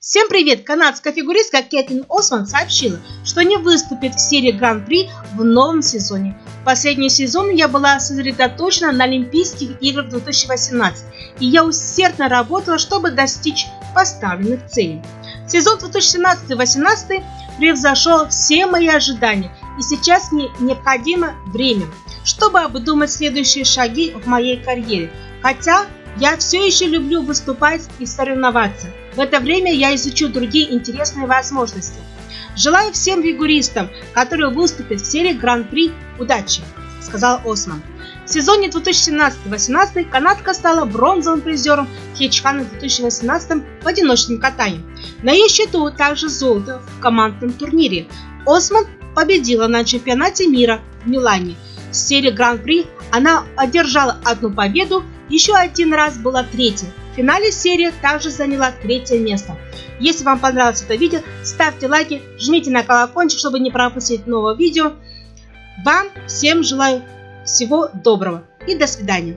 Всем привет! Канадская фигуристка Кэтлин Осман сообщила, что не выступит в серии Гран-при в новом сезоне. Последний сезон я была сосредоточена на Олимпийских играх 2018, и я усердно работала, чтобы достичь поставленных целей. Сезон 2017-2018 превзошел все мои ожидания, и сейчас мне необходимо время, чтобы обдумать следующие шаги в моей карьере. Хотя я все еще люблю выступать и соревноваться. В это время я изучу другие интересные возможности. Желаю всем фигуристам, которые выступят в серии Гран-при, удачи, сказал Осман. В сезоне 2017-2018 канадка стала бронзовым призером Хетчхана 2018 в одиночном катании. На ее счету также золото в командном турнире. Осман победила на чемпионате мира в Милане. В серии Гран-при она одержала одну победу еще один раз была третья. В финале серии также заняла третье место. Если вам понравилось это видео, ставьте лайки, жмите на колокольчик, чтобы не пропустить новое видео. Вам всем желаю всего доброго и до свидания.